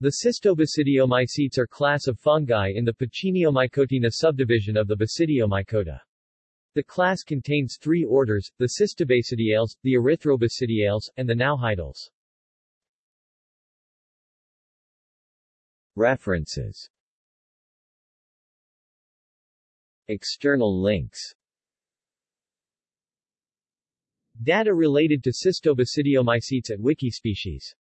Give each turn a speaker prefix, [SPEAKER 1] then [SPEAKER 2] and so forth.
[SPEAKER 1] The cystobasidiomycetes are class of fungi in the Pucciniomycotina subdivision of the Basidiomycota. The class contains three orders, the Cystobasidiales, the Erythrobasidiales, and the Naohideales. References External links Data related to Cystobasidiomycetes at Wikispecies